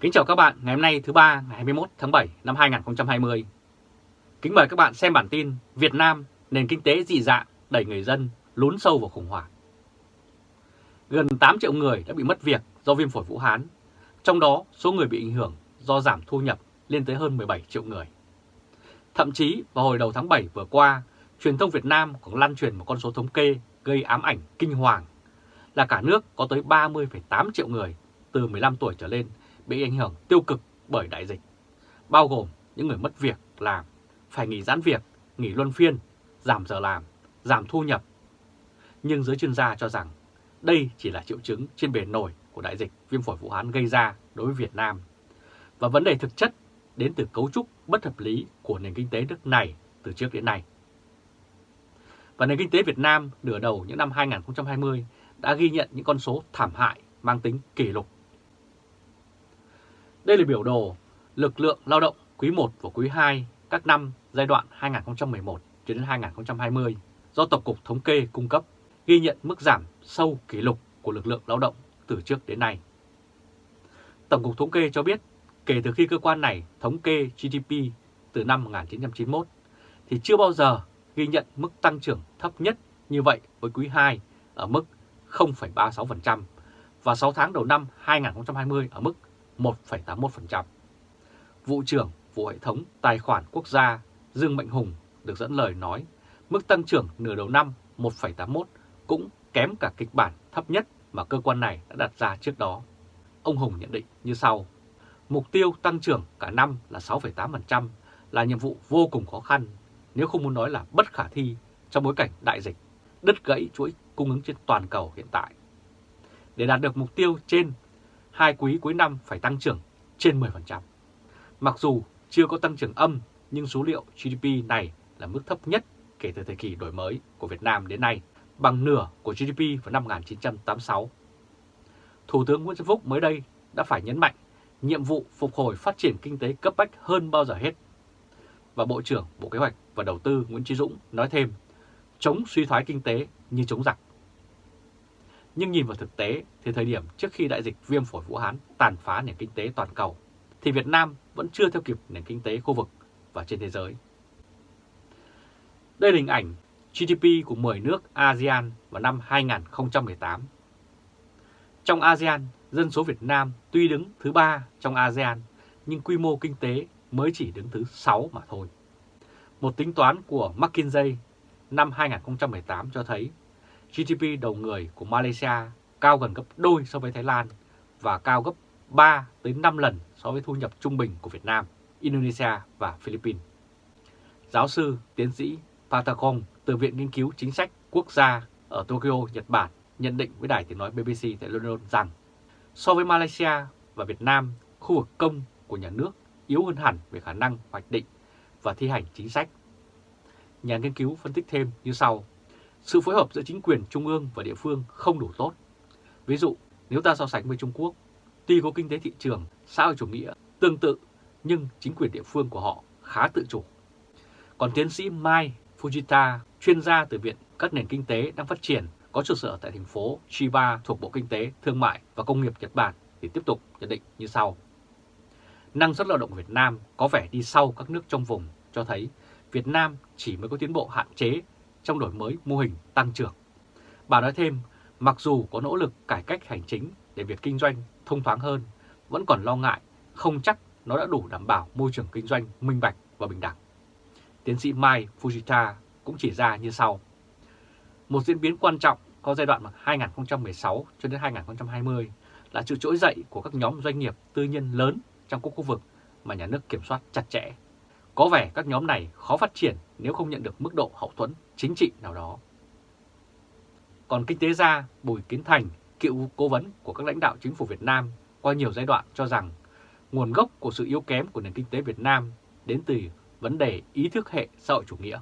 Kính chào các bạn ngày hôm nay thứ ba ngày 21 tháng 7 năm 2020. Kính mời các bạn xem bản tin Việt Nam nền kinh tế dị dạng đẩy người dân lún sâu vào khủng hoảng. Gần 8 triệu người đã bị mất việc do viêm phổi Vũ Hán, trong đó số người bị ảnh hưởng do giảm thu nhập lên tới hơn 17 triệu người. Thậm chí vào hồi đầu tháng 7 vừa qua, truyền thông Việt Nam còn lan truyền một con số thống kê gây ám ảnh kinh hoàng là cả nước có tới 30,8 triệu người từ 15 tuổi trở lên bị ảnh hưởng tiêu cực bởi đại dịch, bao gồm những người mất việc làm, phải nghỉ giãn việc, nghỉ luân phiên, giảm giờ làm, giảm thu nhập. Nhưng giới chuyên gia cho rằng đây chỉ là triệu chứng trên bề nổi của đại dịch viêm phổi Vũ Hán gây ra đối với Việt Nam. Và vấn đề thực chất đến từ cấu trúc bất hợp lý của nền kinh tế nước này từ trước đến nay. Và nền kinh tế Việt Nam nửa đầu những năm 2020 đã ghi nhận những con số thảm hại mang tính kỷ lục đây là biểu đồ lực lượng lao động quý 1 và quý 2 các năm giai đoạn 2011 đến 2020 do Tổng cục Thống kê cung cấp ghi nhận mức giảm sâu kỷ lục của lực lượng lao động từ trước đến nay. Tổng cục Thống kê cho biết kể từ khi cơ quan này thống kê GDP từ năm 1991 thì chưa bao giờ ghi nhận mức tăng trưởng thấp nhất như vậy với quý 2 ở mức 0,36% và 6 tháng đầu năm 2020 ở mức 1,81%. Vụ trưởng Vụ Hệ thống Tài khoản Quốc gia Dương Mạnh Hùng được dẫn lời nói mức tăng trưởng nửa đầu năm 1,81 cũng kém cả kịch bản thấp nhất mà cơ quan này đã đặt ra trước đó. Ông Hùng nhận định như sau. Mục tiêu tăng trưởng cả năm là 6,8% là nhiệm vụ vô cùng khó khăn, nếu không muốn nói là bất khả thi trong bối cảnh đại dịch, đứt gãy chuỗi cung ứng trên toàn cầu hiện tại. Để đạt được mục tiêu trên hai quý cuối năm phải tăng trưởng trên 10%. Mặc dù chưa có tăng trưởng âm, nhưng số liệu GDP này là mức thấp nhất kể từ thời kỳ đổi mới của Việt Nam đến nay, bằng nửa của GDP vào năm 1986. Thủ tướng Nguyễn Xuân Phúc mới đây đã phải nhấn mạnh nhiệm vụ phục hồi phát triển kinh tế cấp bách hơn bao giờ hết. Và Bộ trưởng Bộ Kế hoạch và Đầu tư Nguyễn Chí Dũng nói thêm, chống suy thoái kinh tế như chống giặc. Nhưng nhìn vào thực tế thì thời điểm trước khi đại dịch viêm phổi Vũ Hán tàn phá nền kinh tế toàn cầu, thì Việt Nam vẫn chưa theo kịp nền kinh tế khu vực và trên thế giới. Đây là hình ảnh GDP của 10 nước ASEAN vào năm 2018. Trong ASEAN, dân số Việt Nam tuy đứng thứ ba trong ASEAN, nhưng quy mô kinh tế mới chỉ đứng thứ 6 mà thôi. Một tính toán của McKinsey năm 2018 cho thấy GDP đầu người của Malaysia cao gần gấp đôi so với Thái Lan và cao gấp 3 tới 5 lần so với thu nhập trung bình của Việt Nam, Indonesia và Philippines. Giáo sư tiến sĩ Patagong từ Viện Nghiên cứu Chính sách Quốc gia ở Tokyo, Nhật Bản nhận định với đài tiếng nói BBC tại London rằng so với Malaysia và Việt Nam, khu vực công của nhà nước yếu hơn hẳn về khả năng hoạch định và thi hành chính sách. Nhà nghiên cứu phân tích thêm như sau. Sự phối hợp giữa chính quyền trung ương và địa phương không đủ tốt. Ví dụ, nếu ta so sánh với Trung Quốc, tuy có kinh tế thị trường xã hội chủ nghĩa tương tự, nhưng chính quyền địa phương của họ khá tự chủ. Còn tiến sĩ Mai Fujita, chuyên gia từ Viện các nền kinh tế đang phát triển, có trụ sở tại thành phố Chiba thuộc Bộ Kinh tế, Thương mại và Công nghiệp Nhật Bản thì tiếp tục nhận định như sau. Năng suất lao động Việt Nam có vẻ đi sau các nước trong vùng cho thấy Việt Nam chỉ mới có tiến bộ hạn chế trong đổi mới mô hình tăng trưởng. Bà nói thêm, mặc dù có nỗ lực cải cách hành chính để việc kinh doanh thông thoáng hơn, vẫn còn lo ngại không chắc nó đã đủ đảm bảo môi trường kinh doanh minh bạch và bình đẳng. Tiến sĩ Mai Fujita cũng chỉ ra như sau. Một diễn biến quan trọng có giai đoạn 2016 cho đến 2020 là sự trỗi dậy của các nhóm doanh nghiệp tư nhân lớn trong các khu vực mà nhà nước kiểm soát chặt chẽ. Có vẻ các nhóm này khó phát triển nếu không nhận được mức độ hậu thuẫn chính trị nào đó. Còn kinh tế gia Bùi Kiến Thành, cựu cố vấn của các lãnh đạo chính phủ Việt Nam qua nhiều giai đoạn cho rằng nguồn gốc của sự yếu kém của nền kinh tế Việt Nam đến từ vấn đề ý thức hệ xã hội chủ nghĩa.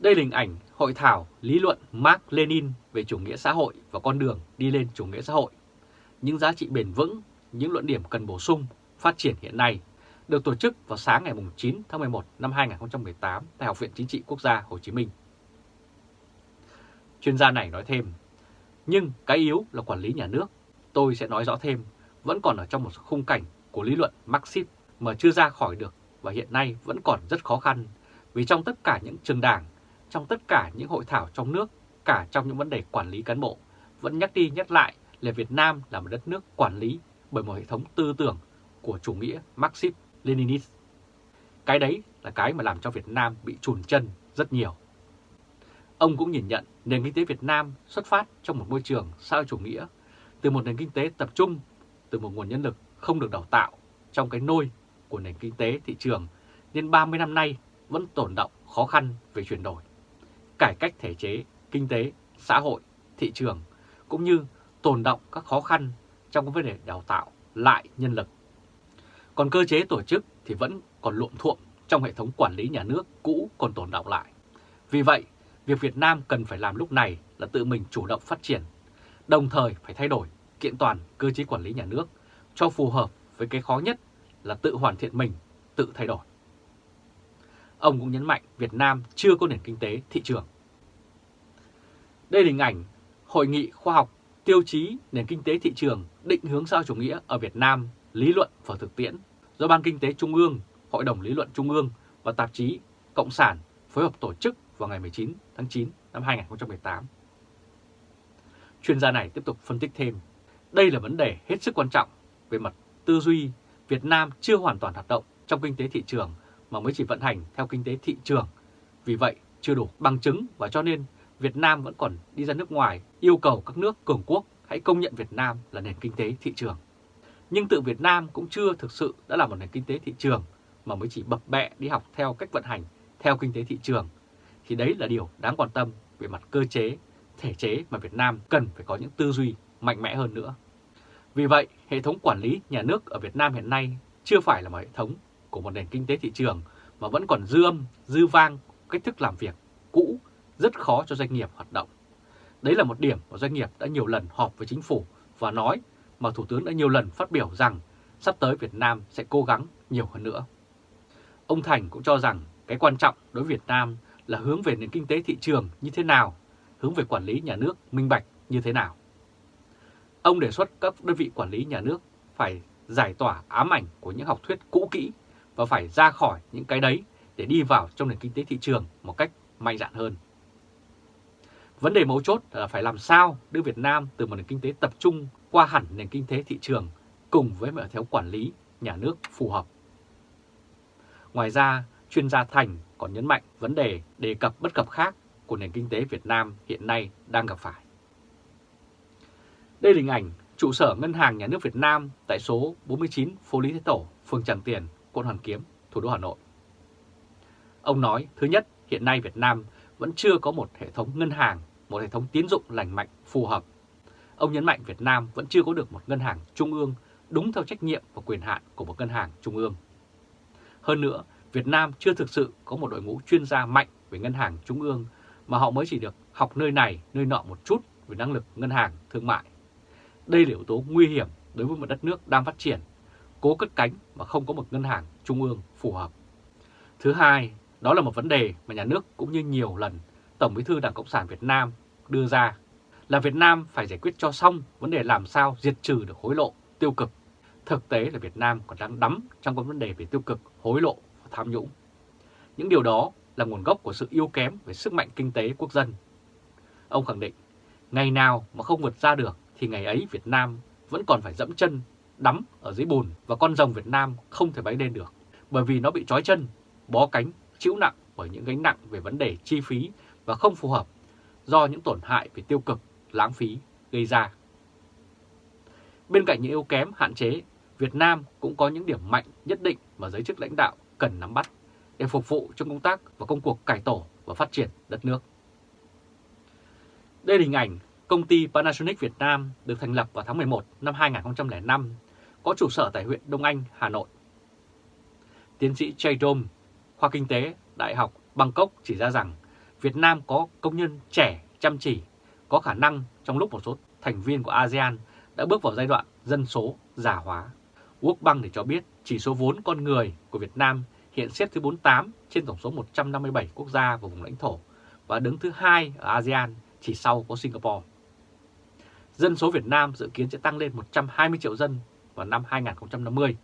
Đây là hình ảnh hội thảo lý luận Mark Lenin về chủ nghĩa xã hội và con đường đi lên chủ nghĩa xã hội. Những giá trị bền vững, những luận điểm cần bổ sung, phát triển hiện nay được tổ chức vào sáng ngày 9 tháng 11 năm 2018 tại Học viện Chính trị Quốc gia Hồ Chí Minh. Chuyên gia này nói thêm, nhưng cái yếu là quản lý nhà nước. Tôi sẽ nói rõ thêm, vẫn còn ở trong một khung cảnh của lý luận Marxist mà chưa ra khỏi được và hiện nay vẫn còn rất khó khăn vì trong tất cả những trường đảng, trong tất cả những hội thảo trong nước, cả trong những vấn đề quản lý cán bộ, vẫn nhắc đi nhắc lại là Việt Nam là một đất nước quản lý bởi một hệ thống tư tưởng của chủ nghĩa Leninist. Cái đấy là cái mà làm cho Việt Nam bị chùn chân rất nhiều. Ông cũng nhìn nhận nền kinh tế Việt Nam xuất phát trong một môi trường sao chủ nghĩa, từ một nền kinh tế tập trung, từ một nguồn nhân lực không được đào tạo trong cái nôi của nền kinh tế thị trường nên 30 năm nay vẫn tồn động khó khăn về chuyển đổi, cải cách thể chế, kinh tế, xã hội, thị trường, cũng như tồn động các khó khăn trong vấn đề đào tạo lại nhân lực. Còn cơ chế tổ chức thì vẫn còn luộm thuộm trong hệ thống quản lý nhà nước cũ còn tồn động lại. Vì vậy, việc Việt Nam cần phải làm lúc này là tự mình chủ động phát triển, đồng thời phải thay đổi kiện toàn cơ chế quản lý nhà nước cho phù hợp với cái khó nhất là tự hoàn thiện mình, tự thay đổi. Ông cũng nhấn mạnh Việt Nam chưa có nền kinh tế thị trường. Đây là hình ảnh Hội nghị khoa học tiêu chí nền kinh tế thị trường định hướng sao chủ nghĩa ở Việt Nam lý luận và thực tiễn do Ban Kinh tế Trung ương, Hội đồng Lý luận Trung ương và tạp chí Cộng sản phối hợp tổ chức vào ngày 19 tháng 9 năm 2018. Chuyên gia này tiếp tục phân tích thêm, đây là vấn đề hết sức quan trọng về mặt tư duy Việt Nam chưa hoàn toàn hoạt động trong kinh tế thị trường mà mới chỉ vận hành theo kinh tế thị trường. Vì vậy, chưa đủ bằng chứng và cho nên Việt Nam vẫn còn đi ra nước ngoài yêu cầu các nước cường quốc hãy công nhận Việt Nam là nền kinh tế thị trường. Nhưng tự Việt Nam cũng chưa thực sự đã là một nền kinh tế thị trường mà mới chỉ bập bẹ đi học theo cách vận hành theo kinh tế thị trường. Thì đấy là điều đáng quan tâm về mặt cơ chế, thể chế mà Việt Nam cần phải có những tư duy mạnh mẽ hơn nữa. Vì vậy, hệ thống quản lý nhà nước ở Việt Nam hiện nay chưa phải là một hệ thống của một nền kinh tế thị trường mà vẫn còn dư âm, dư vang cách thức làm việc cũ rất khó cho doanh nghiệp hoạt động. Đấy là một điểm mà doanh nghiệp đã nhiều lần họp với chính phủ và nói mà Thủ tướng đã nhiều lần phát biểu rằng sắp tới Việt Nam sẽ cố gắng nhiều hơn nữa. Ông Thành cũng cho rằng cái quan trọng đối với Việt Nam là hướng về nền kinh tế thị trường như thế nào, hướng về quản lý nhà nước minh bạch như thế nào. Ông đề xuất các đơn vị quản lý nhà nước phải giải tỏa ám ảnh của những học thuyết cũ kỹ và phải ra khỏi những cái đấy để đi vào trong nền kinh tế thị trường một cách mạnh dạn hơn. Vấn đề mấu chốt là phải làm sao đưa Việt Nam từ một nền kinh tế tập trung qua hẳn nền kinh tế thị trường cùng với một theo quản lý nhà nước phù hợp. Ngoài ra, chuyên gia Thành còn nhấn mạnh vấn đề đề cập bất cập khác của nền kinh tế Việt Nam hiện nay đang gặp phải. Đây là hình ảnh trụ sở Ngân hàng Nhà nước Việt Nam tại số 49 phố Lý Thế Tổ, phường Tràng Tiền, quận Hoàn Kiếm, thủ đô Hà Nội. Ông nói, thứ nhất, hiện nay Việt Nam vẫn chưa có một hệ thống ngân hàng, một hệ thống tín dụng lành mạnh phù hợp. Ông nhấn mạnh Việt Nam vẫn chưa có được một ngân hàng trung ương đúng theo trách nhiệm và quyền hạn của một ngân hàng trung ương. Hơn nữa, Việt Nam chưa thực sự có một đội ngũ chuyên gia mạnh về ngân hàng trung ương mà họ mới chỉ được học nơi này, nơi nọ một chút về năng lực ngân hàng thương mại. Đây là yếu tố nguy hiểm đối với một đất nước đang phát triển, cố cất cánh mà không có một ngân hàng trung ương phù hợp. Thứ hai, đó là một vấn đề mà nhà nước cũng như nhiều lần Tổng bí thư Đảng Cộng sản Việt Nam đưa ra là Việt Nam phải giải quyết cho xong vấn đề làm sao diệt trừ được hối lộ, tiêu cực. Thực tế là Việt Nam còn đang đắm trong các vấn đề về tiêu cực, hối lộ và tham nhũng. Những điều đó là nguồn gốc của sự yếu kém về sức mạnh kinh tế quốc dân. Ông khẳng định, ngày nào mà không vượt ra được thì ngày ấy Việt Nam vẫn còn phải dẫm chân, đắm ở dưới bùn và con rồng Việt Nam không thể bay lên được bởi vì nó bị trói chân, bó cánh, chịu nặng bởi những gánh nặng về vấn đề chi phí và không phù hợp do những tổn hại về tiêu cực, lãng phí gây ra. Bên cạnh những yếu kém hạn chế, Việt Nam cũng có những điểm mạnh nhất định mà giới chức lãnh đạo cần nắm bắt để phục vụ trong công tác và công cuộc cải tổ và phát triển đất nước. Đây là hình ảnh công ty Panasonic Việt Nam được thành lập vào tháng 11 năm 2005, có trụ sở tại huyện Đông Anh, Hà Nội. Tiến sĩ Jay Dom, khoa kinh tế, Đại học Bangkok chỉ ra rằng Việt Nam có công nhân trẻ, chăm chỉ, có khả năng trong lúc một số thành viên của ASEAN đã bước vào giai đoạn dân số già hóa. World Bank để cho biết chỉ số vốn con người của Việt Nam hiện xếp thứ 48 trên tổng số 157 quốc gia và vùng lãnh thổ và đứng thứ hai ở ASEAN chỉ sau có Singapore. Dân số Việt Nam dự kiến sẽ tăng lên 120 triệu dân vào năm 2050.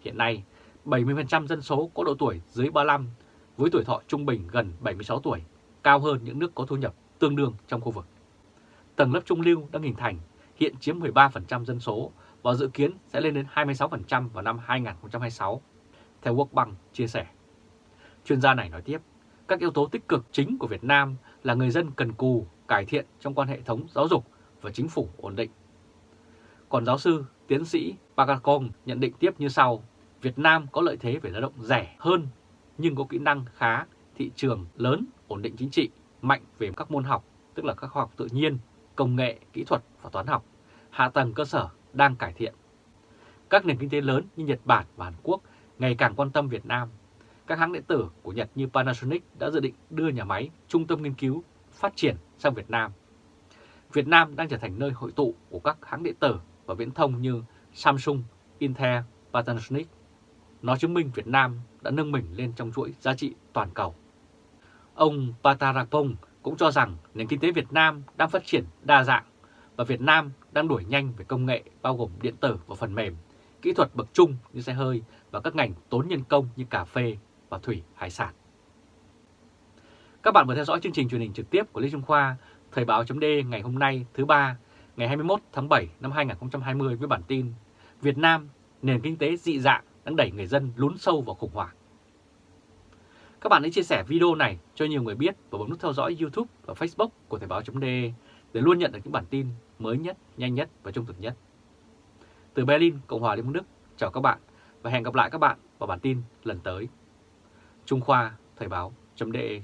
Hiện nay, 70% dân số có độ tuổi dưới 35 với tuổi thọ trung bình gần 76 tuổi, cao hơn những nước có thu nhập tương đương trong khu vực. Tầng lớp trung lưu đang hình thành, hiện chiếm 13% dân số và dự kiến sẽ lên đến 26% vào năm 2026, theo World Bank chia sẻ. Chuyên gia này nói tiếp, các yếu tố tích cực chính của Việt Nam là người dân cần cù, cải thiện trong quan hệ thống giáo dục và chính phủ ổn định. Còn giáo sư, tiến sĩ Pagacong nhận định tiếp như sau, Việt Nam có lợi thế về lao động rẻ hơn nhưng có kỹ năng khá, thị trường lớn, ổn định chính trị, mạnh về các môn học, tức là các khoa học tự nhiên, công nghệ, kỹ thuật và toán học. Hạ tầng cơ sở đang cải thiện. Các nền kinh tế lớn như Nhật Bản và Hàn Quốc ngày càng quan tâm Việt Nam. Các hãng điện tử của Nhật như Panasonic đã dự định đưa nhà máy, trung tâm nghiên cứu, phát triển sang Việt Nam. Việt Nam đang trở thành nơi hội tụ của các hãng điện tử và viễn thông như Samsung, Intel, Panasonic. Nó chứng minh Việt Nam đã nâng mình lên trong chuỗi giá trị toàn cầu. Ông Patarapong cũng cho rằng nền kinh tế Việt Nam đang phát triển đa dạng và Việt Nam đang đuổi nhanh về công nghệ bao gồm điện tử và phần mềm, kỹ thuật bậc trung như xe hơi và các ngành tốn nhân công như cà phê và thủy hải sản. Các bạn vừa theo dõi chương trình truyền hình trực tiếp của Lê Trung Khoa, Thời báo chấm ngày hôm nay thứ ba ngày 21 tháng 7 năm 2020 với bản tin Việt Nam, nền kinh tế dị dạng đang đẩy người dân lún sâu vào khủng hoảng. Các bạn hãy chia sẻ video này cho nhiều người biết và bấm nút theo dõi YouTube và Facebook của Thời báo.de để luôn nhận được những bản tin mới nhất, nhanh nhất và trung thực nhất. Từ Berlin, Cộng hòa Liên bang Đức, chào các bạn và hẹn gặp lại các bạn vào bản tin lần tới. Trung Khoa Thời báo.de